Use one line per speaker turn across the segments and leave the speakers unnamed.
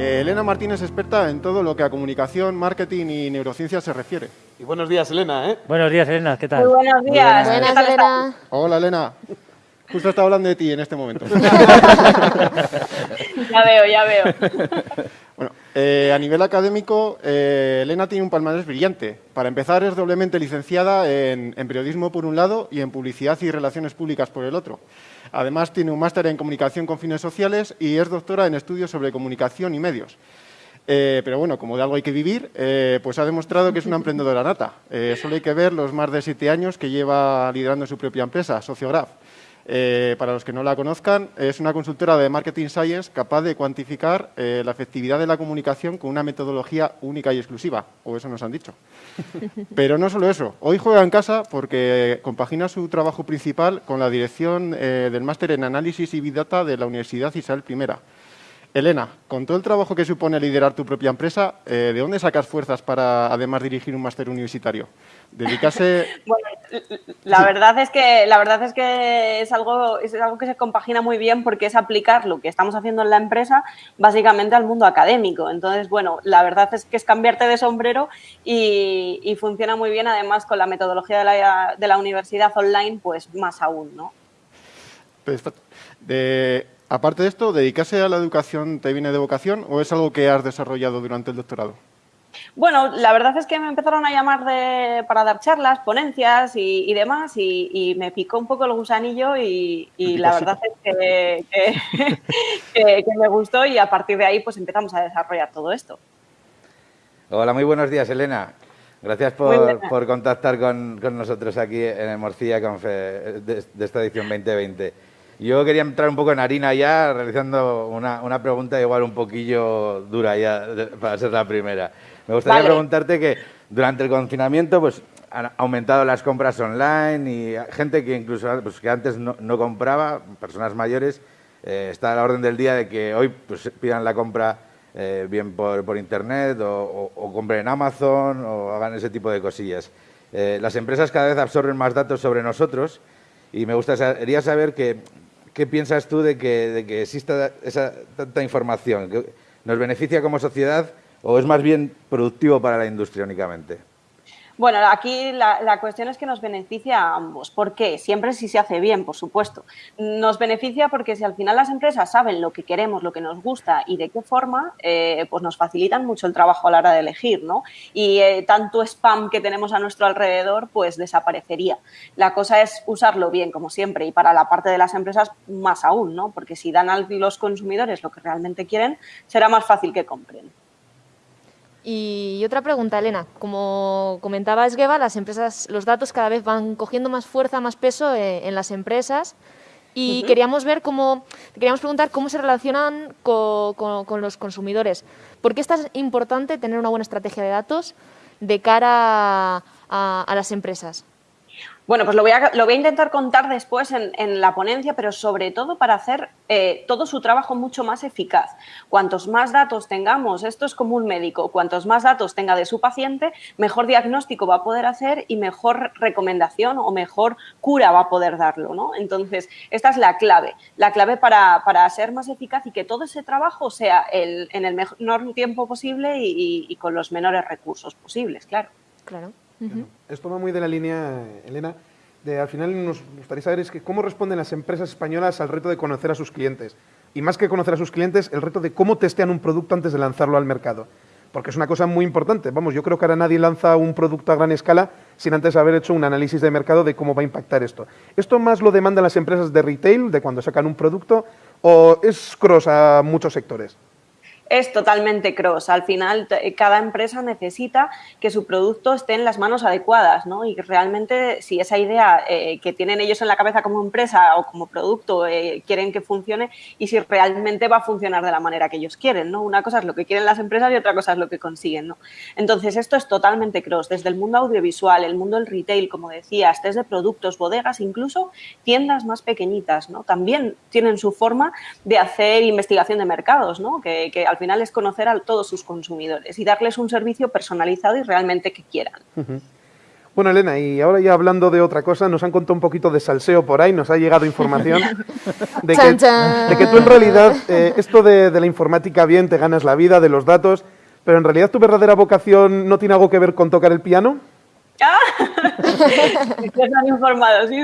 Eh, Elena Martínez es experta en todo lo que a comunicación, marketing y neurociencia se refiere.
Y buenos días, Elena, ¿eh?
Buenos días, Elena, ¿qué tal?
Muy buenos días.
Buenas,
¿Qué tal
Elena.
Hola, Elena. Justo está hablando de ti en este momento.
Ya veo, ya veo.
Eh, a nivel académico, eh, Elena tiene un palmarés brillante. Para empezar, es doblemente licenciada en, en periodismo por un lado y en publicidad y relaciones públicas por el otro. Además, tiene un máster en comunicación con fines sociales y es doctora en estudios sobre comunicación y medios. Eh, pero bueno, como de algo hay que vivir, pues ha demostrado que es una emprendedora nata. Solo hay que ver los más de siete años que lleva liderando su propia empresa, Sociograph. Eh, para los que no la conozcan, es una consultora de marketing science capaz de cuantificar eh, la efectividad de la comunicación con una metodología única y exclusiva, o eso nos han dicho. Pero no solo eso, hoy juega en casa porque compagina su trabajo principal con la dirección eh, del máster en análisis y big data de la Universidad Isabel I. Elena, con todo el trabajo que supone liderar tu propia empresa, eh, ¿de dónde sacas fuerzas para además dirigir un máster universitario? Dedicarse
Bueno, la verdad es que la verdad es que es algo es algo que se compagina muy bien porque es aplicar lo que estamos haciendo en la empresa básicamente al mundo académico. Entonces, bueno, la verdad es que es cambiarte de sombrero y, y funciona muy bien además con la metodología de la, de la universidad online, pues más aún, ¿no?
Perfecto. De- aparte de esto, ¿dedicarse a la educación te viene de vocación o es algo que has desarrollado durante el doctorado?
Bueno, la verdad es que me empezaron a llamar de- para dar charlas, ponencias y, y demás, y, y me picó un poco el gusanillo y, y la verdad es que, que- que- que me gustó y a partir de ahí pues empezamos a desarrollar todo esto.
Hola, muy buenos días, Elena. Gracias por, por contactar con, con nosotros aquí en el Morcilla Confe de, de esta edición 2020. Yo quería entrar un poco en harina ya, realizando una, una pregunta igual un poquillo dura ya, de- para ser la primera. Me gustaría
Vale.
preguntarte que durante el confinamiento pues, han aumentado las compras online y gente que incluso pues, que antes no, no compraba, personas mayores, eh, está a la orden del día de que hoy pues, pidan la compra eh, bien por, por internet o, o- o compren en Amazon o hagan ese tipo de cosillas. Eh, las empresas cada vez absorben más datos sobre nosotros y me gustaría saber que, qué piensas tú de que, de que exista esa tanta información. ¿Que ¿Nos beneficia como sociedad o es más bien productivo para la industria únicamente?
Bueno, aquí la, cuestión es que nos beneficia a ambos. ¿Por qué? Siempre si se hace bien, por supuesto. Nos beneficia porque si al final las empresas saben lo que queremos, lo que nos gusta y de qué forma, eh, pues nos facilitan mucho el trabajo a la hora de elegir, ¿no? Y eh, tanto spam que tenemos a nuestro alrededor, pues desaparecería. La cosa es usarlo bien, como siempre, y para la parte de las empresas más aún, ¿no? Porque si dan a los consumidores lo que realmente quieren, será más fácil que compren.
Y otra pregunta, Elena. Como comentaba Esgueva, las empresas, los datos cada vez van cogiendo más fuerza, más peso eh, en las empresas. Y queríamos ver cómo, queríamos preguntar cómo se relacionan co- co- con los consumidores. ¿Por qué es tan importante tener una buena estrategia de datos de cara a, a las empresas?
Bueno, pues lo voy a, lo voy a intentar contar después en, la ponencia, pero sobre todo para hacer eh, todo su trabajo mucho más eficaz. Cuantos más datos tengamos, esto es como un médico, cuantos más datos tenga de su paciente, mejor diagnóstico va a poder hacer y mejor recomendación o mejor cura va a poder darlo. ¿no? Entonces, esta es la clave, la clave para, ser más eficaz y que todo ese trabajo sea el- en el menor tiempo posible y- y con los menores recursos posibles, claro.
Claro.
Esto va muy de la línea, Elena, de al final nos gustaría saber es que cómo responden las empresas españolas al reto de conocer a sus clientes. Y más que conocer a sus clientes, el reto de cómo testean un producto antes de lanzarlo al mercado. Porque es una cosa muy importante. Vamos, yo creo que ahora nadie lanza un producto a gran escala sin antes haber hecho un análisis de mercado de cómo va a impactar esto. ¿Esto más lo demandan las empresas de retail, de cuando sacan un producto, o es cross a muchos sectores?
Es totalmente cross. Al final, t- cada empresa necesita que su producto esté en las manos adecuadas, ¿no? Y realmente, si esa idea eh, que tienen ellos en la cabeza como empresa o como producto eh, quieren que funcione y si realmente va a funcionar de la manera que ellos quieren, ¿no? Una cosa es lo que quieren las empresas y otra cosa es lo que consiguen, ¿no? Entonces, esto es totalmente cross. Desde el mundo audiovisual, el mundo del retail, como decías, desde productos, bodegas, incluso tiendas más pequeñitas, ¿no? También tienen su forma de hacer investigación de mercados, ¿no? Que, final es conocer a todos sus consumidores y darles un servicio personalizado y realmente que quieran.
Bueno, Elena, y ahora ya hablando de otra cosa, nos han contado un poquito de salseo por ahí, nos ha llegado información de, que, de que tú en realidad, eh, esto de, de la informática bien, te ganas la vida, de los datos, pero en realidad tu verdadera vocación no tiene algo que ver con tocar el piano.
Han informado, sí.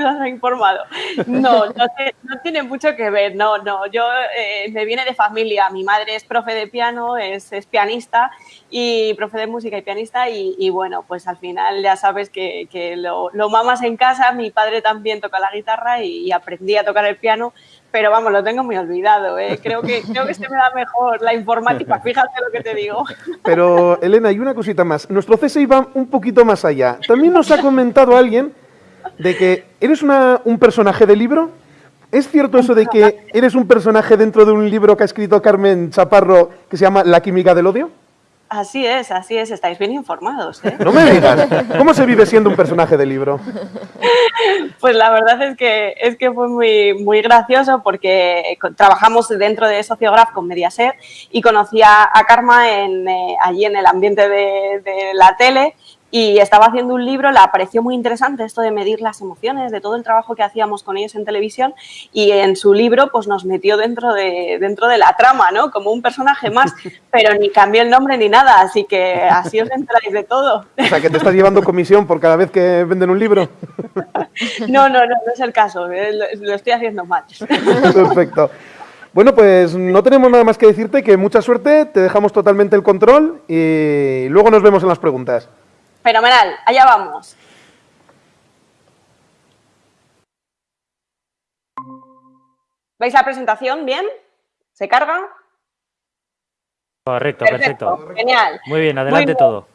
No, no, no tiene mucho que ver, no, no. Yo eh, me viene de familia. Mi madre es profe de piano, es, pianista y profe de música y pianista y, bueno, pues al final ya sabes que, lo, mamas en casa. Mi padre también toca la guitarra y aprendí a tocar el piano, pero vamos, lo tengo muy olvidado. eh. Creo que creo que se me da mejor la informática. Fíjate lo que te digo.
Pero, Elena, y una cosita más. Nuestro CSI va un poquito más allá. También nos ha comentado alguien de que eres una- un personaje de libro. ¿Es cierto eso de que eres un personaje dentro de un libro que ha escrito Carmen Chaparro que se llama La química del odio?
Así es, así es. Estáis bien informados. ¿eh?
No me digas. ¿Cómo se vive siendo un personaje de libro?
Pues la verdad es que, es que fue muy, muy gracioso porque co- trabajamos dentro de Sociograph con Mediaset y conocí a, a Karma en, eh, allí en el ambiente de, de la tele y estaba haciendo un libro, le pareció muy interesante esto de medir las emociones, de todo el trabajo que hacíamos con ellos en televisión y en su libro pues nos metió dentro de, dentro de la trama, ¿no? Como un personaje más, pero ni cambió el nombre ni nada, así que así os enteráis de todo.
O sea, que te estás llevando comisión por cada vez que venden un libro.
No, no, no, no es el caso, eh, lo estoy haciendo mal.
Perfecto. Bueno, pues no tenemos nada más que decirte, que mucha suerte, te dejamos totalmente el control y luego nos vemos en las preguntas.
Fenomenal, allá vamos. ¿Veis la presentación bien? ¿Se carga?
Correcto, perfecto.
Genial.
Muy bien, adelante todo.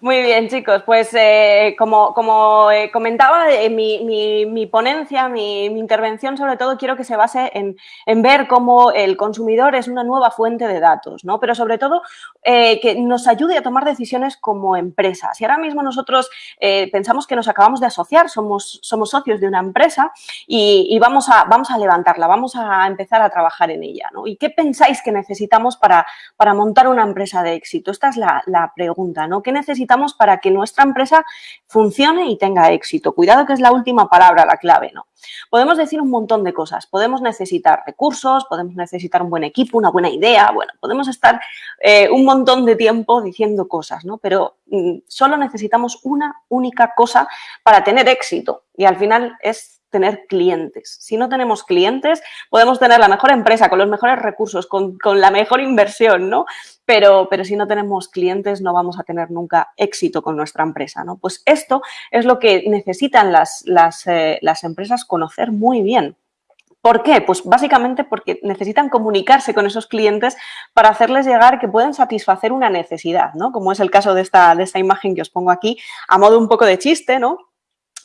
Muy bien, chicos. Pues eh, como, como eh, comentaba, eh, mi, mi- mi ponencia, mi, intervención sobre todo quiero que se base en, en ver cómo el consumidor es una nueva fuente de datos, ¿no? Pero sobre todo eh, que nos ayude a tomar decisiones como empresa. Si ahora mismo nosotros eh, pensamos que nos acabamos de asociar, somos, somos socios de una empresa y, y vamos, a, vamos a levantarla, vamos a empezar a trabajar en ella, ¿no? ¿Y qué pensáis que necesitamos para, para montar una empresa de éxito? Esta es la, la pregunta, ¿no? ¿Qué necesitamos para que nuestra empresa funcione y tenga éxito? Cuidado que es la última palabra, la clave, ¿no? Podemos decir un montón de cosas. Podemos necesitar recursos, podemos necesitar un buen equipo, una buena idea, bueno, podemos estar eh, un montón de tiempo diciendo cosas, ¿no? Pero mm, solo necesitamos una única cosa para tener éxito y al final es tener clientes. Si no tenemos clientes, podemos tener la mejor empresa, con los mejores recursos, con, con la mejor inversión, ¿no? Pero, pero si no tenemos clientes, no vamos a tener nunca éxito con nuestra empresa, ¿no? Pues esto es lo que necesitan las, las, eh, las empresas conocer muy bien. ¿Por qué? Pues básicamente porque necesitan comunicarse con esos clientes para hacerles llegar que pueden satisfacer una necesidad, ¿no? Como es el caso de esta, de esta imagen que os pongo aquí, a modo un poco de chiste, ¿no?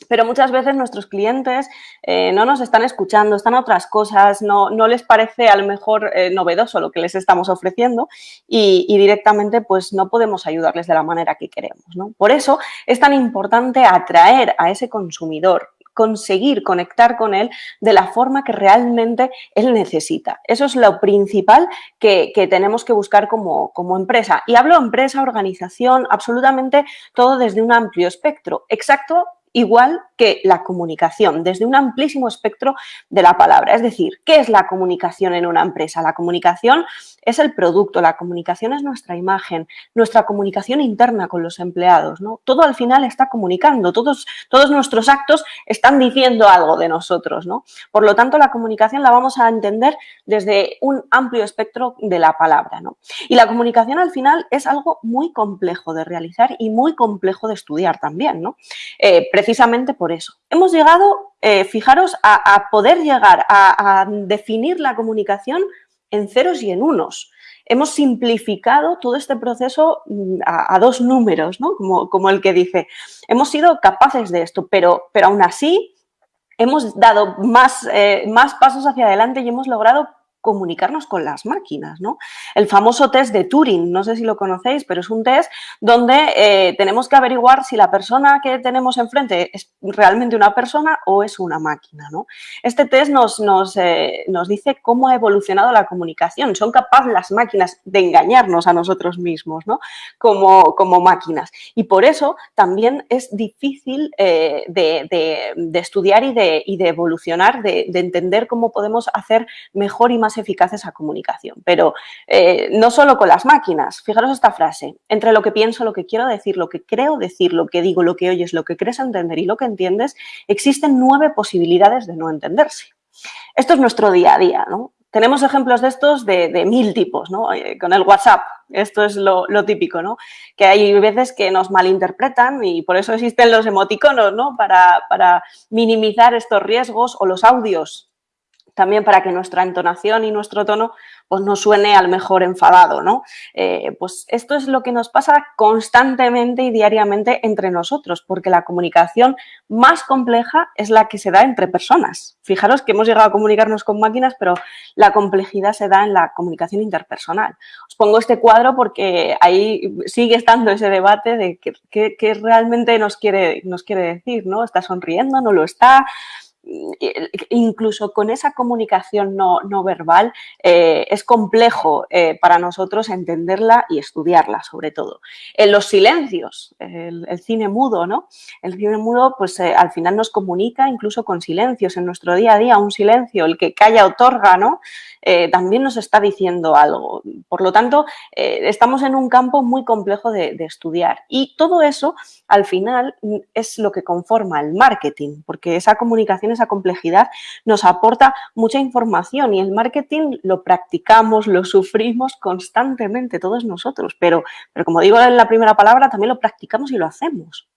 Pero muchas veces nuestros clientes eh, no nos están escuchando, están a otras cosas, no, no les parece a lo mejor eh, novedoso lo que les estamos ofreciendo y, y directamente pues no podemos ayudarles de la manera que queremos. ¿no? Por eso es tan importante atraer a ese consumidor, conseguir conectar con él de la forma que realmente él necesita. Eso es lo principal que, que tenemos que buscar como, como empresa. Y hablo empresa, organización, absolutamente todo desde un amplio espectro. Exacto igual que la comunicación, desde un amplísimo espectro de la palabra. Es decir, ¿qué es la comunicación en una empresa? La comunicación es el producto, la comunicación es nuestra imagen, nuestra comunicación interna con los empleados. ¿no? Todo al final está comunicando, todos, todos nuestros actos están diciendo algo de nosotros. ¿no? Por lo tanto, la comunicación la vamos a entender desde un amplio espectro de la palabra. ¿no? Y la comunicación al final es algo muy complejo de realizar y muy complejo de estudiar también. ¿no? Eh, precisamente por eso. Hemos llegado, eh, fijaros, a, poder llegar a, definir la comunicación en ceros y en unos. Hemos simplificado todo este proceso mm, a, dos números, ¿no? como, como, el que dice. Hemos sido capaces de esto, pero, pero aún así hemos dado más, eh, más pasos hacia adelante y hemos logrado comunicarnos con las máquinas, ¿no? El famoso test de Turing, no sé si lo conocéis, pero es un test donde eh, tenemos que averiguar si la persona que tenemos enfrente es realmente una persona o es una máquina, ¿no? Este test nos, nos, eh, nos dice cómo ha evolucionado la comunicación. Son capaces las máquinas de engañarnos a nosotros mismos, ¿no? Como, como máquinas. Y por eso también es difícil eh, de, de, estudiar y de, y de evolucionar, de, de entender cómo podemos hacer mejor y más eficaz esa comunicación. Pero eh, no solo con las máquinas. Fijaros esta frase. Entre lo que pienso, lo que quiero decir, lo que creo decir, lo que digo, lo que oyes, lo que crees entender y lo que entiendes, existen nueve posibilidades de no entenderse. Esto es nuestro día a día, ¿no? Tenemos ejemplos de estos de, mil tipos, ¿no? Eh, con el WhatsApp, esto es lo, típico, ¿no? Que hay veces que nos malinterpretan y por eso existen los emoticonos, ¿no? Para minimizar estos riesgos o los audios también para que nuestra entonación y nuestro tono pues, no suene al mejor enfadado, ¿no? Eh, pues esto es lo que nos pasa constantemente y diariamente entre nosotros, porque la comunicación más compleja es la que se da entre personas. Fijaros que hemos llegado a comunicarnos con máquinas, pero la complejidad se da en la comunicación interpersonal. Os pongo este cuadro porque ahí sigue estando ese debate de qué, realmente nos quiere, nos quiere decir, ¿no? ¿Está sonriendo? ¿No lo está? Incluso con esa comunicación no, verbal eh, es complejo eh, para nosotros entenderla y estudiarla sobre todo. En los silencios, el, cine mudo, ¿no? El cine mudo pues eh, al final nos comunica incluso con silencios en nuestro día a día, un silencio, el que calla otorga, ¿no? también nos está diciendo algo. Por lo tanto, estamos en un campo muy complejo de, estudiar y todo eso al final es lo que conforma el marketing, porque esa comunicación, esa complejidad nos aporta mucha información y el marketing lo practicamos, lo sufrimos constantemente todos nosotros, pero, pero como digo en la primera palabra, también lo practicamos y lo hacemos.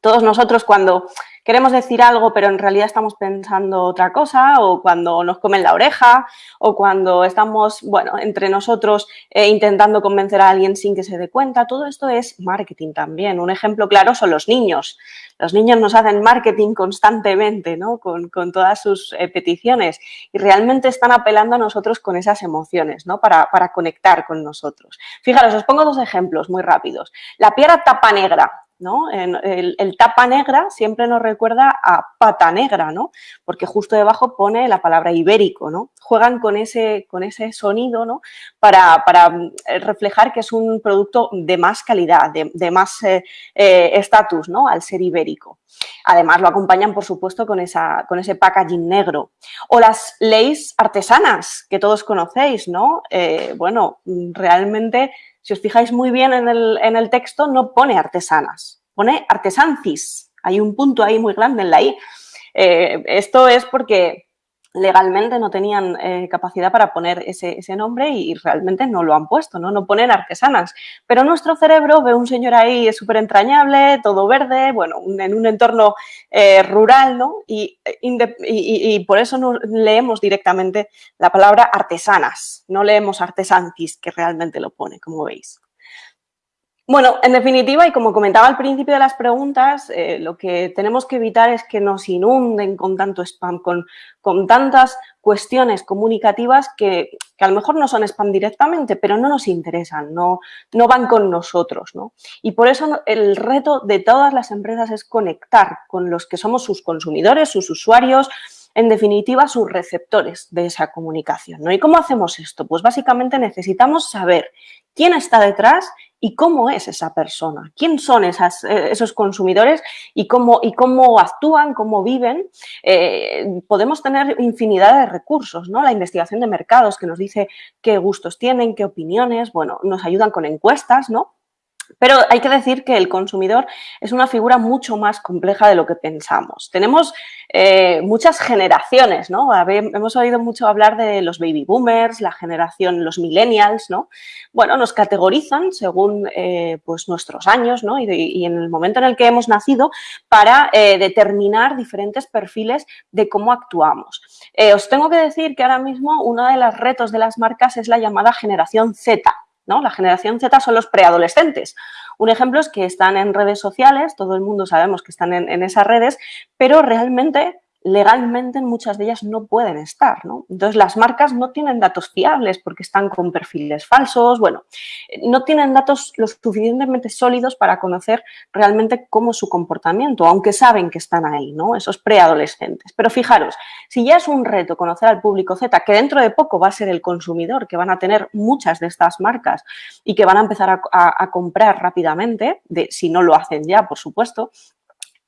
Todos nosotros cuando queremos decir algo pero en realidad estamos pensando otra cosa o cuando nos comen la oreja o cuando estamos, bueno, entre nosotros eh, intentando convencer a alguien sin que se dé cuenta, todo esto es marketing también. Un ejemplo claro son los niños. Los niños nos hacen marketing constantemente, ¿no? Con, todas sus eh, peticiones y realmente están apelando a nosotros con esas emociones, ¿no? Para, para conectar con nosotros. Fijaros, os pongo dos ejemplos muy rápidos. La piedra tapa negra, el, tapa negra siempre nos recuerda a pata negra, ¿no? Porque justo debajo pone la palabra ibérico, ¿no? Juegan con ese, con ese sonido, ¿no? Para, mm, reflejar que es un producto de más calidad, de, más eh, eh, estatus, ¿no? Al ser ibérico. Además, lo acompañan, por supuesto, con, esa, con ese packaging negro. O las leyes artesanas, que todos conocéis, ¿no? Eh, bueno, realmente si os fijáis muy bien en el, texto, no pone artesanas, pone artesancis. Hay un punto ahí muy grande en la I. Eh, esto es porque legalmente no tenían eh, capacidad para poner ese, nombre y, realmente no lo han puesto, ¿no? No ponen artesanas. Pero nuestro cerebro ve un señor ahí súper entrañable, todo verde, bueno, en un entorno eh, rural, ¿no? Y, y, por eso no leemos directamente la palabra artesanas, no leemos artesantis, que realmente lo pone, como veis. Bueno, en definitiva, y como comentaba al principio de las preguntas, eh, lo que tenemos que evitar es que nos inunden con tanto spam, con, con tantas cuestiones comunicativas que, que, a lo mejor no son spam directamente, pero no nos interesan, no, no van con nosotros. ¿no? Y por eso el reto de todas las empresas es conectar con los que somos sus consumidores, sus usuarios, en definitiva, sus receptores de esa comunicación. ¿no? ¿Y cómo hacemos esto? Pues básicamente necesitamos saber quién está detrás y cómo es esa persona, quién son eh, esos consumidores y cómo, y cómo actúan, cómo viven. Eh, podemos tener infinidad de recursos, ¿no? La investigación de mercados que nos dice qué gustos tienen, qué opiniones, bueno, nos ayudan con encuestas, ¿no? Pero hay que decir que el consumidor es una figura mucho más compleja de lo que pensamos. Tenemos eh, muchas generaciones, ¿no? Hemos oído mucho hablar de los baby boomers, la generación, los millennials, ¿no? Bueno, nos categorizan según eh, pues nuestros años, ¿no? Y, en el momento en el que hemos nacido para eh, determinar diferentes perfiles de cómo actuamos. os tengo que decir que ahora mismo uno de los retos de las marcas es la llamada generación Z, la generación Z son los preadolescentes. Un ejemplo es que están en redes sociales, todo el mundo sabemos que están en, esas redes, pero realmente legalmente muchas de ellas no pueden estar. ¿no? Entonces, las marcas no tienen datos fiables porque están con perfiles falsos, bueno, no tienen datos lo suficientemente sólidos para conocer realmente cómo es su comportamiento, aunque saben que están ahí, ¿no? esos preadolescentes. Pero fijaros, si ya es un reto conocer al público Z, que dentro de poco va a ser el consumidor, que van a tener muchas de estas marcas y que van a empezar a, comprar rápidamente, si no lo hacen ya, por supuesto,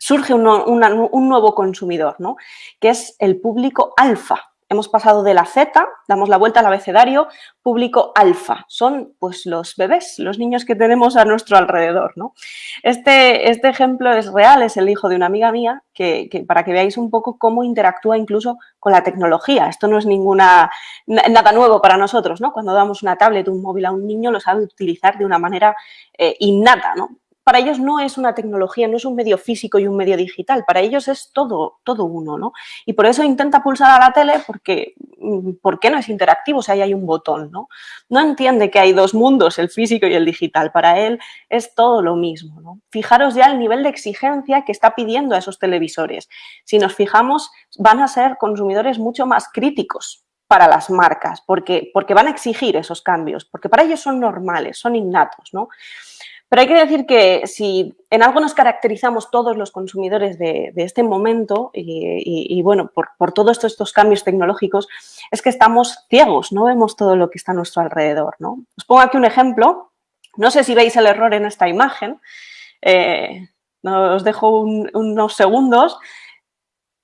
surge un, nuevo consumidor, ¿no? que es el público alfa. Hemos pasado de la Z, damos la vuelta al abecedario, público alfa. Son pues los bebés, los niños que tenemos a nuestro alrededor. ¿no? Este, este ejemplo es real, es el hijo de una amiga mía, que, para que veáis un poco cómo interactúa incluso con la tecnología. Esto no es ninguna nada nuevo para nosotros. ¿no? Cuando damos una tablet, un móvil a un niño, lo sabe utilizar de una manera eh, innata. ¿no? Para ellos no es una tecnología, no es un medio físico y un medio digital, para ellos es todo, todo uno, ¿no? Y por eso intenta pulsar a la tele porque, mm, ¿por qué no es interactivo si ahí hay un botón, ¿no? No entiende que hay dos mundos, el físico y el digital, para él es todo lo mismo, ¿no? Fijaros ya el nivel de exigencia que está pidiendo a esos televisores. Si nos fijamos, van a ser consumidores mucho más críticos, para las marcas, porque, porque van a exigir esos cambios, porque para ellos son normales, son innatos, ¿no? Pero hay que decir que si en algo nos caracterizamos todos los consumidores de, este momento y, bueno, por, todos estos, cambios tecnológicos, es que estamos ciegos, no vemos todo lo que está a nuestro alrededor. ¿no? Os pongo aquí un ejemplo. No sé si veis el error en esta imagen. Eh, os dejo unos segundos.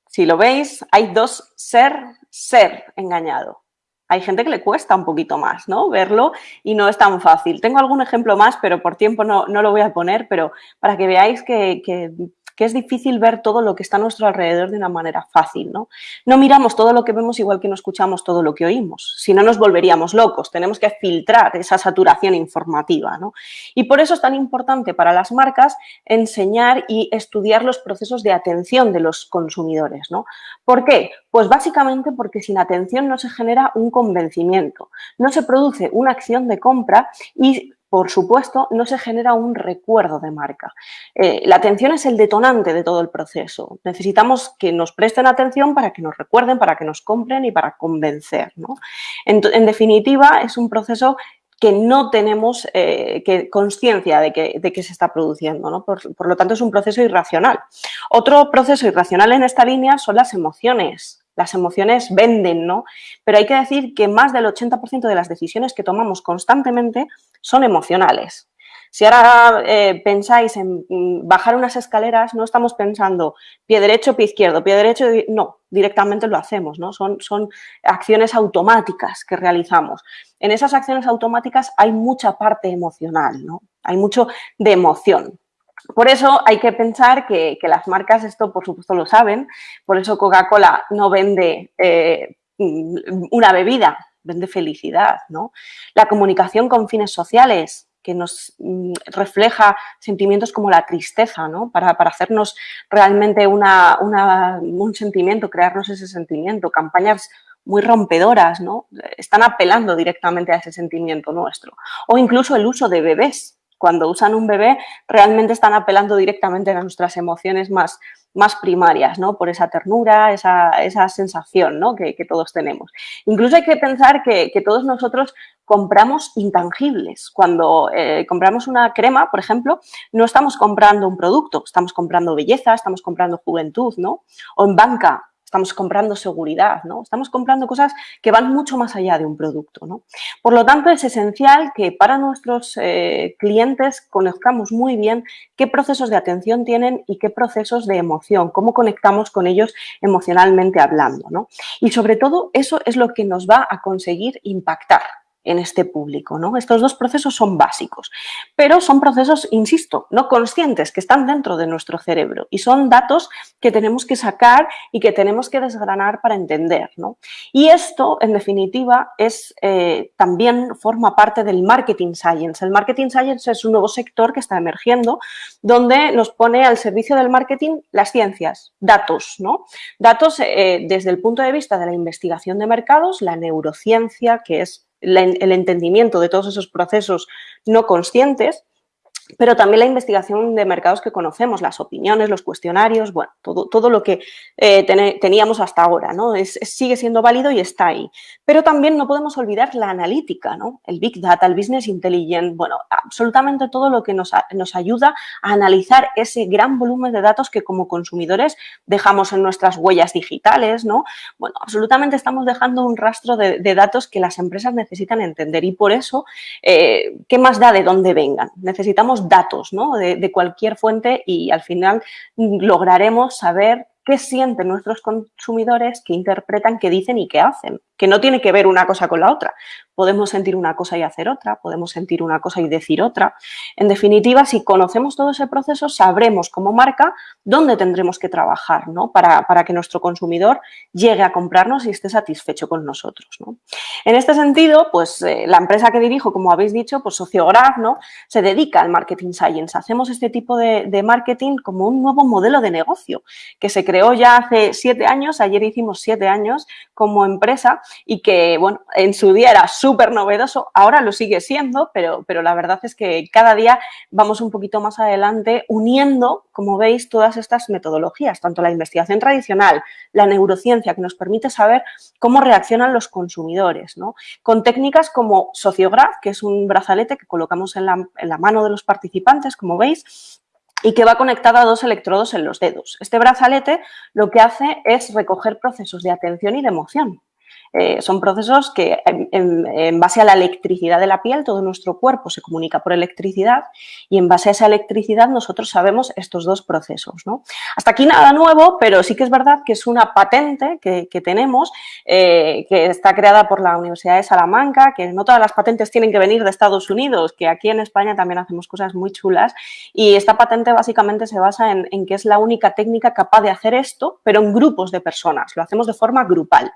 Si lo veis, hay dos ser, ser engañado hay gente que le cuesta un poquito más, ¿no? Verlo y no es tan fácil. Tengo algún ejemplo más, pero por tiempo no, no lo voy a poner, pero para que veáis que, que que es difícil ver todo lo que está a nuestro alrededor de una manera fácil. ¿no? no miramos todo lo que vemos igual que no escuchamos todo lo que oímos, si no nos volveríamos locos, tenemos que filtrar esa saturación informativa. ¿no? Y por eso es tan importante para las marcas enseñar y estudiar los procesos de atención de los consumidores. ¿no? ¿Por qué? Pues básicamente porque sin atención no se genera un convencimiento, no se produce una acción de compra y por supuesto, no se genera un recuerdo de marca. Eh, la atención es el detonante de todo el proceso. Necesitamos que nos presten atención para que nos recuerden, para que nos compren y para convencer. En, definitiva, es un proceso que no tenemos eh, conciencia de que, se está produciendo. Por, por lo tanto, es un proceso irracional. Otro proceso irracional en esta línea son las emociones las emociones venden, ¿no? Pero hay que decir que más del 80% de las decisiones que tomamos constantemente son emocionales. Si ahora eh, pensáis en mm, bajar unas escaleras, no estamos pensando pie derecho, pie izquierdo, pie derecho, no, directamente lo hacemos, ¿no? Son, son acciones automáticas que realizamos. En esas acciones automáticas hay mucha parte emocional, ¿no? Hay mucho de emoción. Por eso hay que pensar que, las marcas esto, por supuesto, lo saben. Por eso Coca-Cola no vende eh, una bebida, vende felicidad. ¿no? La comunicación con fines sociales, que nos mm, refleja sentimientos como la tristeza, ¿no? para, hacernos realmente un sentimiento, crearnos ese sentimiento. Campañas muy rompedoras, ¿no? Están apelando directamente a ese sentimiento nuestro. O incluso el uso de bebés, cuando usan un bebé realmente están apelando directamente a nuestras emociones más, más primarias, ¿no? Por esa ternura, esa, sensación ¿no? que, todos tenemos. Incluso hay que pensar que, todos nosotros compramos intangibles. Cuando eh, compramos una crema, por ejemplo, no estamos comprando un producto, estamos comprando belleza, estamos comprando juventud, ¿no? O en banca, estamos comprando seguridad, ¿no? Estamos comprando cosas que van mucho más allá de un producto, ¿no? Por lo tanto, es esencial que para nuestros eh, clientes conozcamos muy bien qué procesos de atención tienen y qué procesos de emoción, cómo conectamos con ellos emocionalmente hablando, ¿no? Y sobre todo, eso es lo que nos va a conseguir impactar en este público. ¿no? Estos dos procesos son básicos, pero son procesos, insisto, no conscientes, que están dentro de nuestro cerebro y son datos que tenemos que sacar y que tenemos que desgranar para entender. Y esto, en definitiva, es, eh, también forma parte del marketing science. El marketing science es un nuevo sector que está emergiendo, donde nos pone al servicio del marketing las ciencias, datos. ¿no? Datos eh, desde el punto de vista de la investigación de mercados, la neurociencia, que es el entendimiento de todos esos procesos no conscientes, pero también la investigación de mercados que conocemos, las opiniones, los cuestionarios, bueno, todo, todo lo que eh, teníamos hasta ahora, ¿no? Es, sigue siendo válido y está ahí. Pero también no podemos olvidar la analítica, ¿no? El Big Data, el Business Intelligence, bueno, absolutamente todo lo que nos, nos ayuda a analizar ese gran volumen de datos que como consumidores dejamos en nuestras huellas digitales, ¿no? Bueno, absolutamente estamos dejando un rastro de, datos que las empresas necesitan entender y por eso, eh, ¿qué más da de dónde vengan? Necesitamos datos de, cualquier fuente y al final lograremos saber qué sienten nuestros consumidores, qué interpretan, qué dicen y qué hacen, que no tiene que ver una cosa con la otra. Podemos sentir una cosa y hacer otra, podemos sentir una cosa y decir otra. En definitiva, si conocemos todo ese proceso, sabremos como marca dónde tendremos que trabajar ¿no? para, que nuestro consumidor llegue a comprarnos y esté satisfecho con nosotros. En este sentido, pues eh, la empresa que dirijo, como habéis dicho, pues ¿no? se dedica al marketing science. Hacemos este tipo de marketing como un nuevo modelo de negocio que se crea ya hace siete años, ayer hicimos siete años como empresa y que, bueno, en su día era súper novedoso, ahora lo sigue siendo, pero, pero la verdad es que cada día vamos un poquito más adelante uniendo, como veis, todas estas metodologías, tanto la investigación tradicional, la neurociencia, que nos permite saber cómo reaccionan los consumidores, ¿no? Con técnicas como Sociograph, que es un brazalete que colocamos en la, en la mano de los participantes, como veis, y que va conectado a dos electrodos en los dedos. Este brazalete lo que hace es recoger procesos de atención y de emoción. Eh, son procesos que en, base a la electricidad de la piel, todo nuestro cuerpo se comunica por electricidad y en base a esa electricidad nosotros sabemos estos dos procesos. ¿no? Hasta aquí nada nuevo, pero sí que es verdad que es una patente que, tenemos, eh, que está creada por la Universidad de Salamanca, que no todas las patentes tienen que venir de Estados Unidos, que aquí en España también hacemos cosas muy chulas y esta patente básicamente se basa en que es la única técnica capaz de hacer esto, pero en grupos de personas, lo hacemos de forma grupal.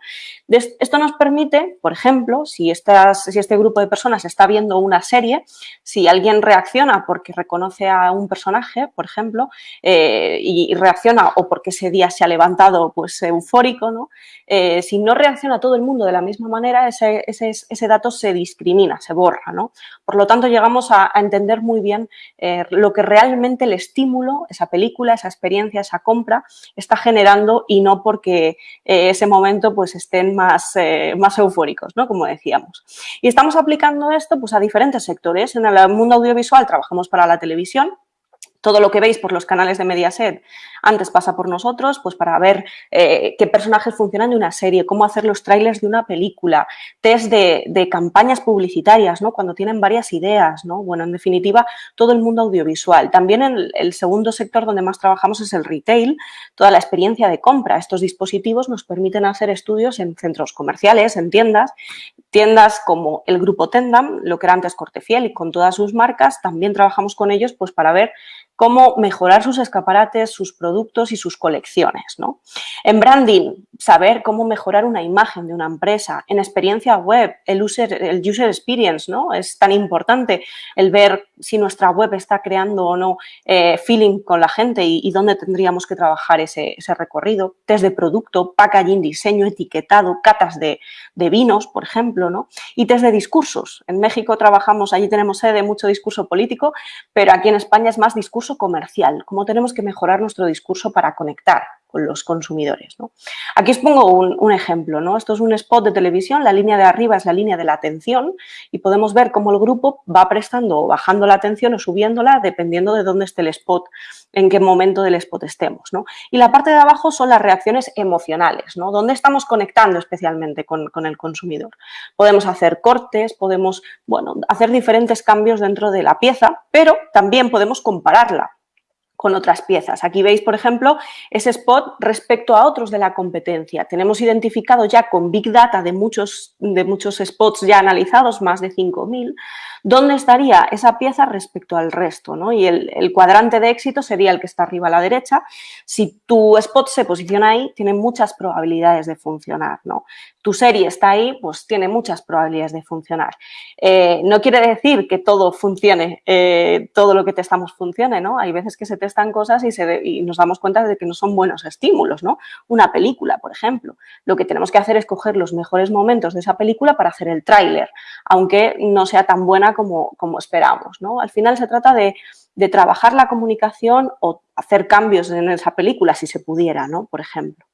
Esto nos permite, por ejemplo, si, este grupo de personas está viendo una serie, si alguien reacciona porque reconoce a un personaje, por ejemplo, eh, y, reacciona o porque ese día se ha levantado pues eufórico, ¿no? Eh, si no reacciona todo el mundo de la misma manera, ese, ese, dato se discrimina, se borra, ¿no? Por lo tanto, llegamos a, entender muy bien eh, lo que realmente el estímulo, esa película, esa experiencia, esa compra, está generando y no porque ese momento pues estén más eh, más, eufóricos, ¿no? Como decíamos. Y estamos aplicando esto pues, a diferentes sectores. En el mundo audiovisual trabajamos para la televisión, todo lo que veis por los canales de Mediaset antes pasa por nosotros, pues para ver eh, qué personajes funcionan de una serie, cómo hacer los trailers de una película, test de, campañas publicitarias, ¿no? Cuando tienen varias ideas, ¿no? Bueno, en definitiva, todo el mundo audiovisual. También el, segundo sector donde más trabajamos es el retail, toda la experiencia de compra. Estos dispositivos nos permiten hacer estudios en centros comerciales, en tiendas, tiendas como el grupo Tendam, lo que era antes Cortefiel y con todas sus marcas, también trabajamos con ellos pues para ver cómo mejorar sus escaparates, sus productos y sus colecciones. En branding, saber cómo mejorar una imagen de una empresa. En experiencia web, el user, el user experience, ¿no? Es tan importante el ver si nuestra web está creando o no eh, feeling con la gente y, dónde tendríamos que trabajar ese, recorrido. Test de producto, packaging, diseño, etiquetado, catas de, de, vinos, por ejemplo, ¿no? Y test de discursos. En México trabajamos, allí tenemos sede, mucho discurso político, pero aquí en España es más discurso comercial, cómo tenemos que mejorar nuestro discurso para conectar con los consumidores. Aquí os pongo un, ejemplo. ¿no? Esto es un spot de televisión, la línea de arriba es la línea de la atención y podemos ver cómo el grupo va prestando o bajando la atención o subiéndola dependiendo de dónde esté el spot, en qué momento del spot estemos. Y la parte de abajo son las reacciones emocionales, ¿no? dónde estamos conectando especialmente con, con el consumidor. Podemos hacer cortes, podemos bueno, hacer diferentes cambios dentro de la pieza, pero también podemos compararla con otras piezas. Aquí veis, por ejemplo, ese spot respecto a otros de la competencia. Tenemos identificado ya con Big Data de muchos, de muchos spots ya analizados, más de 5.000, dónde estaría esa pieza respecto al resto. ¿no? Y el, cuadrante de éxito sería el que está arriba a la derecha. Si tu spot se posiciona ahí, tiene muchas probabilidades de funcionar. ¿no? Tu serie está ahí, pues tiene muchas probabilidades de funcionar. Eh, no quiere decir que todo funcione, eh, todo lo que testamos funcione, ¿no? Hay veces que se te están cosas y, nos damos cuenta de que no son buenos estímulos, ¿no? Una película, por ejemplo. Lo que tenemos que hacer es coger los mejores momentos de esa película para hacer el tráiler, aunque no sea tan buena como, como esperamos, ¿no? Al final se trata de de trabajar la comunicación o hacer cambios en esa película si se pudiera, ¿no? Por ejemplo.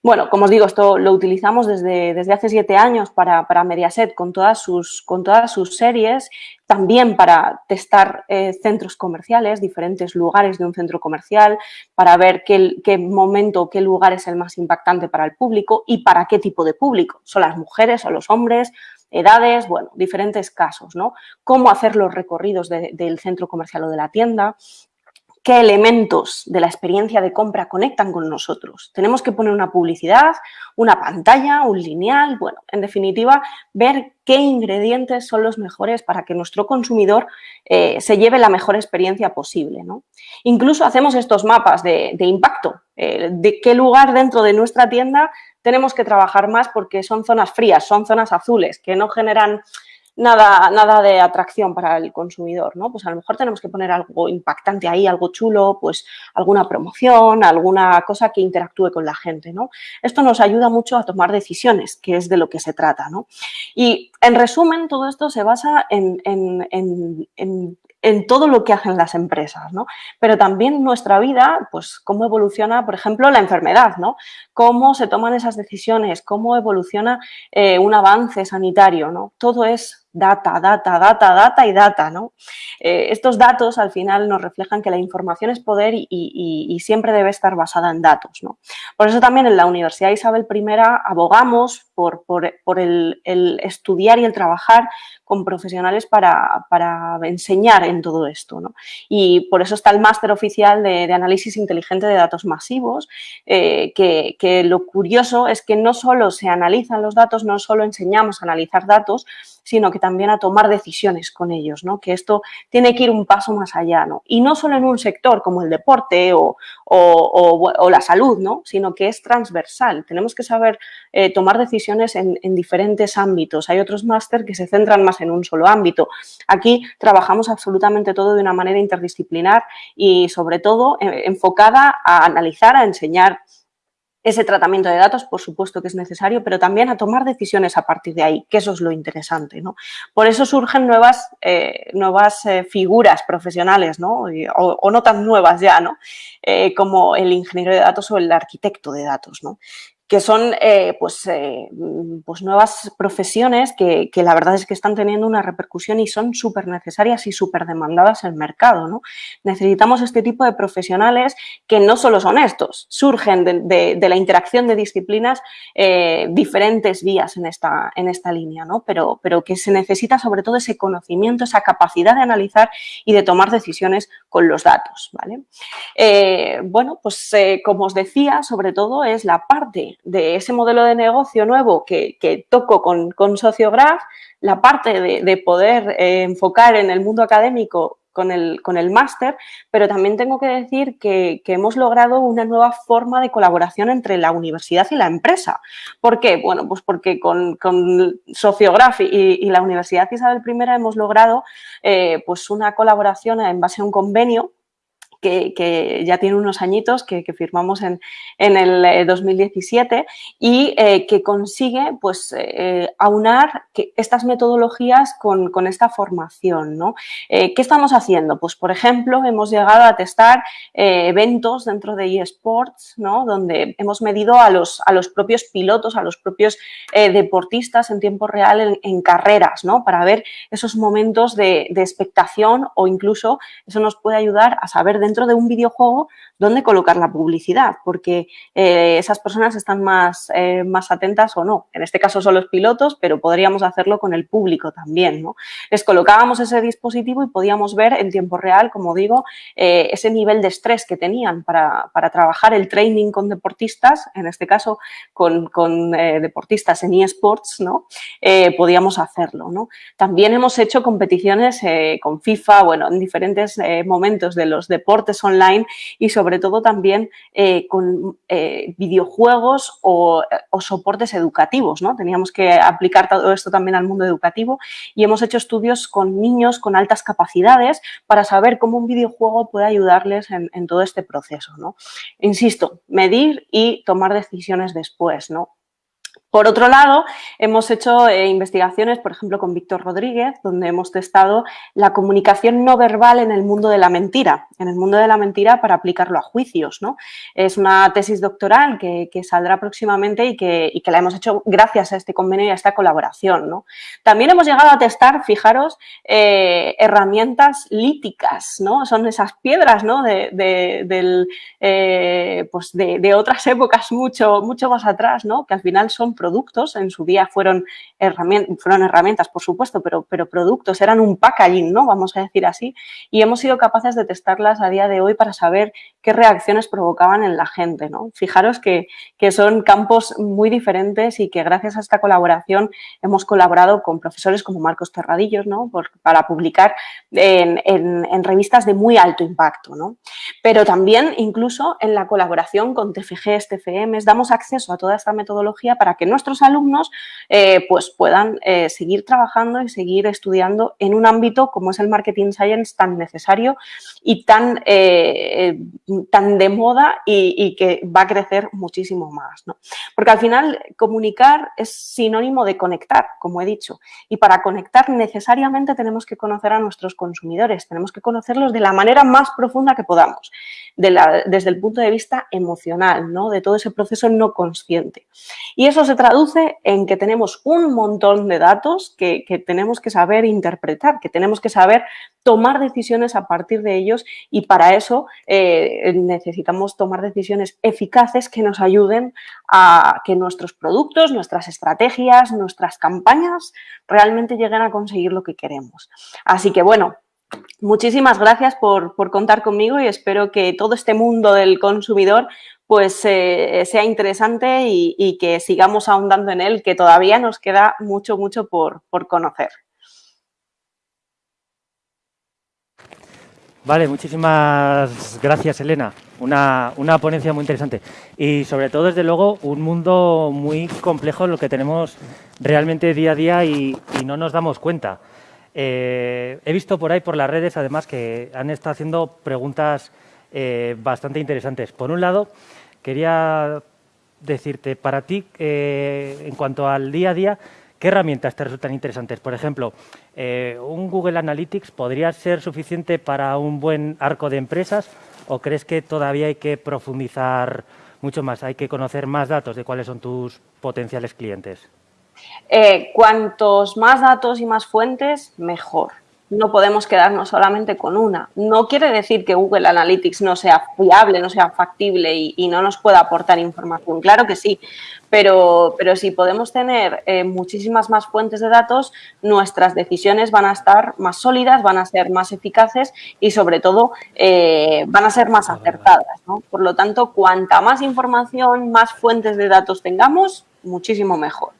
Bueno, como os digo, esto lo utilizamos desde, desde hace siete años para, Mediaset con todas, sus, con todas sus series, también para testar eh, centros comerciales, diferentes lugares de un centro comercial, para ver qué, qué momento, qué lugar es el más impactante para el público y para qué tipo de público. ¿Son las mujeres o los hombres? edades, bueno, diferentes casos, ¿no? Cómo hacer los recorridos del centro comercial o de la tienda, qué elementos de la experiencia de compra conectan con nosotros. Tenemos que poner una publicidad, una pantalla, un lineal, bueno, en definitiva, ver qué ingredientes son los mejores para que nuestro consumidor eh, se lleve la mejor experiencia posible. ¿no? Incluso hacemos estos mapas de, impacto, eh, de qué lugar dentro de nuestra tienda tenemos que trabajar más porque son zonas frías, son zonas azules, que no generan nada, nada de atracción para el consumidor, ¿no? Pues a lo mejor tenemos que poner algo impactante ahí, algo chulo, pues alguna promoción, alguna cosa que interactúe con la gente, ¿no? Esto nos ayuda mucho a tomar decisiones, que es de lo que se trata, ¿no? Y en resumen, todo esto se basa en, en todo lo que hacen las empresas, ¿no? Pero también nuestra vida, pues cómo evoluciona, por ejemplo, la enfermedad, ¿no? Cómo se toman esas decisiones, cómo evoluciona eh, un avance sanitario, ¿no? Todo es data, data, data, data y data, ¿no? Eh, estos datos al final nos reflejan que la información es poder y, siempre debe estar basada en datos, ¿no? Por eso también en la Universidad Isabel I abogamos por, el, estudiar y el trabajar con profesionales para, enseñar en todo esto, ¿no? Y por eso está el máster oficial de, análisis inteligente de datos masivos, eh, que, que lo curioso es que no solo se analizan los datos, no solo enseñamos a analizar datos, sino que también a tomar decisiones con ellos, ¿no? que esto tiene que ir un paso más allá. ¿no? Y no solo en un sector como el deporte o, la salud, ¿no? sino que es transversal. Tenemos que saber eh, tomar decisiones en, diferentes ámbitos. Hay otros máster que se centran más en un solo ámbito. Aquí trabajamos absolutamente todo de una manera interdisciplinar y sobre todo eh, enfocada a analizar, a enseñar ese tratamiento de datos, por supuesto que es necesario, pero también a tomar decisiones a partir de ahí, que eso es lo interesante. ¿no? Por eso surgen nuevas, eh, nuevas eh, figuras profesionales, ¿no? O, no tan nuevas ya, ¿no? Eh, como el ingeniero de datos o el arquitecto de datos. ¿no? Que son eh, pues, eh, pues nuevas profesiones que, la verdad es que están teniendo una repercusión y son súper necesarias y súper demandadas en el mercado. ¿no? Necesitamos este tipo de profesionales que no solo son estos, surgen de, la interacción de disciplinas eh, diferentes vías en esta, en esta línea, ¿no? pero, pero que se necesita sobre todo ese conocimiento, esa capacidad de analizar y de tomar decisiones con los datos. ¿vale? bueno, pues como os decía, sobre todo es la parte de ese modelo de negocio nuevo que, toco con, con Sociograph, la parte de, poder eh, enfocar en el mundo académico con el, con el máster, pero también tengo que decir que, hemos logrado una nueva forma de colaboración entre la universidad y la empresa. ¿Por qué? Bueno, pues porque con, con Sociograph y, la Universidad Isabel I hemos logrado eh, pues una colaboración en base a un convenio que, ya tiene unos añitos que, firmamos en, el 2017 eh, y eh, que consigue pues, eh, aunar estas metodologías con, esta formación. ¿no? ¿Qué estamos haciendo? Pues, por ejemplo, hemos llegado a testar eventos dentro de eSports, ¿no? donde hemos medido a los, a los propios pilotos, a los propios deportistas en tiempo real en, carreras, ¿no? para ver esos momentos de, de expectación o incluso eso nos puede ayudar a saber de dentro de un videojuego dónde colocar la publicidad, porque eh, esas personas están más, eh, más atentas o no. En este caso son los pilotos, pero podríamos hacerlo con el público también. ¿no? Les colocábamos ese dispositivo y podíamos ver en tiempo real, como digo, eh, ese nivel de estrés que tenían para, trabajar el training con deportistas, en este caso con, deportistas en eSports, ¿no? podíamos hacerlo. ¿no? También hemos hecho competiciones con FIFA, bueno, en diferentes momentos de los deportes online y sobre todo también eh, con eh, videojuegos o, soportes educativos. ¿no? Teníamos que aplicar todo esto también al mundo educativo y hemos hecho estudios con niños con altas capacidades para saber cómo un videojuego puede ayudarles en, todo este proceso. ¿no? Insisto, medir y tomar decisiones después. ¿no? Por otro lado, hemos hecho eh, investigaciones, por ejemplo, con Víctor Rodríguez, donde hemos testado la comunicación no verbal en el mundo de la mentira, en el mundo de la mentira para aplicarlo a juicios. ¿no? Es una tesis doctoral que, saldrá próximamente y que, la hemos hecho gracias a este convenio y a esta colaboración. ¿no? También hemos llegado a testar, fijaros, eh, herramientas líticas, ¿no? son esas piedras ¿no? de, eh, pues de, otras épocas mucho, mucho más atrás, ¿no? que al final son productos, en su día fueron herramientas, fueron herramientas, por supuesto, pero, pero productos, eran un packaging, ¿no? Vamos a decir así, y hemos sido capaces de testarlas a día de hoy para saber qué reacciones provocaban en la gente, ¿no? Fijaros que, que son campos muy diferentes y que gracias a esta colaboración hemos colaborado con profesores como Marcos Terradillos, ¿no? para publicar en, en, revistas de muy alto impacto, ¿no? Pero también incluso en la colaboración con TFG, TFM, damos acceso a toda esta metodología para que nuestros alumnos eh, pues puedan eh, seguir trabajando y seguir estudiando en un ámbito como es el marketing science tan necesario y tan, eh, tan de moda y, que va a crecer muchísimo más. Porque al final comunicar es sinónimo de conectar, como he dicho, y para conectar necesariamente tenemos que conocer a nuestros consumidores, tenemos que conocerlos de la manera más profunda que podamos, desde el punto de vista emocional, ¿no? de todo ese proceso no consciente. Y eso se traduce en que tenemos un montón de datos que, tenemos que saber interpretar, que tenemos que saber tomar decisiones a partir de ellos y para eso eh, necesitamos tomar decisiones eficaces que nos ayuden a que nuestros productos, nuestras estrategias, nuestras campañas realmente lleguen a conseguir lo que queremos. Así que bueno, Muchísimas gracias por, contar conmigo y espero que todo este mundo del consumidor pues eh, sea interesante y, que sigamos ahondando en él, que todavía nos queda mucho, mucho por, conocer.
Vale, muchísimas gracias, Elena. Una, ponencia muy interesante. Y sobre todo, desde luego, un mundo muy complejo en lo que tenemos realmente día a día y, no nos damos cuenta. Eh, he visto por ahí, por las redes, además, que han estado haciendo preguntas eh, bastante interesantes. Por un lado, quería decirte, para ti, eh, en cuanto al día a día, ¿qué herramientas te resultan interesantes? Por ejemplo, eh, ¿un Google Analytics podría ser suficiente para un buen arco de empresas o crees que todavía hay que profundizar mucho más, hay que conocer más datos de cuáles son tus potenciales clientes?
Eh, cuantos más datos y más fuentes, mejor no podemos quedarnos solamente con una. No quiere decir que Google Analytics no sea fiable, no sea factible y, no nos pueda aportar información. Claro que sí, pero, pero si podemos tener eh, muchísimas más fuentes de datos, nuestras decisiones van a estar más sólidas, van a ser más eficaces y sobre todo eh, van a ser más acertadas. Por lo tanto, cuanta más información, más fuentes de datos tengamos, muchísimo mejor.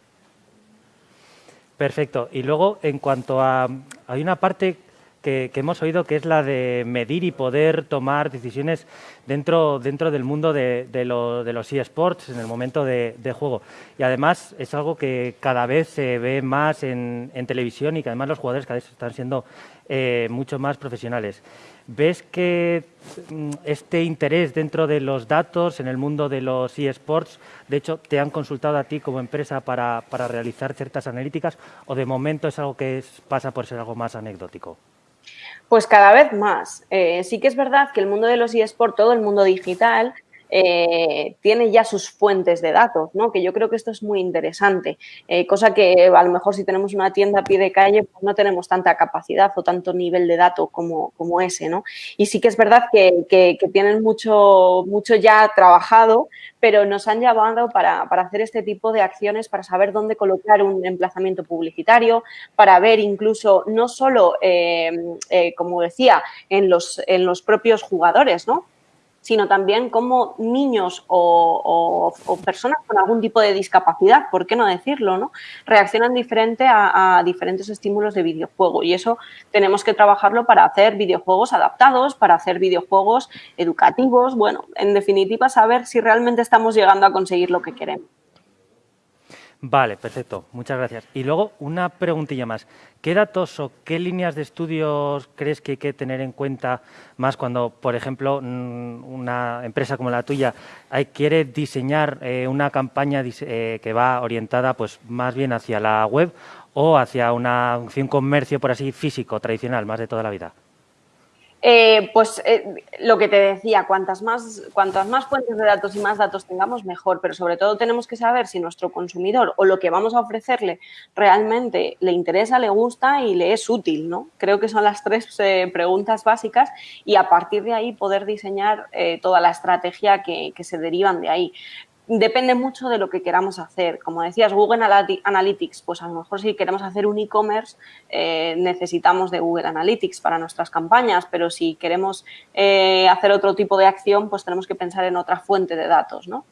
Perfecto. Y luego, en cuanto a... Hay una parte que, hemos oído que es la de medir y poder tomar decisiones dentro, dentro del mundo de, los eSports en el momento de, juego. Y además es algo que cada vez se ve más en, televisión y que además los jugadores cada vez están siendo eh, mucho más profesionales. ¿Ves que mm, este interés dentro de los datos en el mundo de los eSports, de hecho, te han consultado a ti como empresa para, realizar ciertas analíticas o de momento es algo que pasa por ser algo más anecdótico?
Pues cada vez más. Eh, sí que es verdad que el mundo de los eSports, todo el mundo digital, eh, tiene ya sus fuentes de datos, ¿no? que yo creo que esto es muy interesante, eh, cosa que a lo mejor si tenemos una tienda a pie de calle pues no tenemos tanta capacidad o tanto nivel de datos como, como ese. ¿no? Y sí que es verdad que, que, tienen mucho, mucho ya trabajado, pero nos han llamado para, para, hacer este tipo de acciones, para saber dónde colocar un emplazamiento publicitario, para ver incluso no solo, eh, como decía, en los, en los propios jugadores, ¿no? Sino también cómo niños o, personas con algún tipo de discapacidad, ¿por qué no decirlo? ¿no? Reaccionan diferente a, diferentes estímulos de videojuego y eso tenemos que trabajarlo para hacer videojuegos adaptados, para hacer videojuegos educativos, bueno, en definitiva saber si realmente estamos llegando a conseguir lo que queremos.
Vale, perfecto. Muchas gracias. Y luego una preguntilla más. ¿Qué datos o qué líneas de estudios crees que hay que tener en cuenta más cuando, por ejemplo, mm, una empresa como la tuya quiere diseñar eh, una campaña eh, que va orientada pues, más bien hacia la web o hacia una, un comercio, por así, físico, tradicional, más de toda la vida?
Eh, pues eh, lo que te decía, cuantas más, más fuentes de datos y más datos tengamos, mejor, pero sobre todo tenemos que saber si nuestro consumidor o lo que vamos a ofrecerle realmente le interesa, le gusta y le es útil, ¿no? Creo que son las tres eh, preguntas básicas y a partir de ahí poder diseñar toda la estrategia que, que se derivan de ahí depende mucho de lo que queramos hacer. Como decías, Google Analytics, pues a lo mejor si queremos hacer un e-commerce eh, necesitamos de Google Analytics para nuestras campañas, pero si queremos eh, hacer otro tipo de acción, pues tenemos que pensar en otra fuente de datos, ¿no?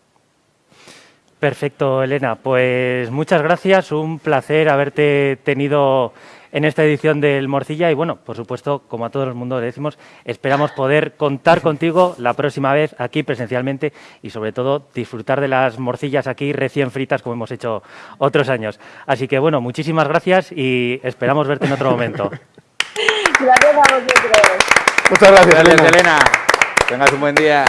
Perfecto, Elena. Pues muchas gracias. Un placer haberte tenido en esta edición del Morcilla y bueno, por supuesto, como a todo el mundo le decimos, esperamos poder contar contigo la próxima vez aquí presencialmente y sobre todo disfrutar de las morcillas aquí recién fritas como hemos hecho otros años. Así que bueno, muchísimas gracias y esperamos verte en otro momento.
Gracias a vosotros.
Muchas gracias,
Elena. Tengas un buen día.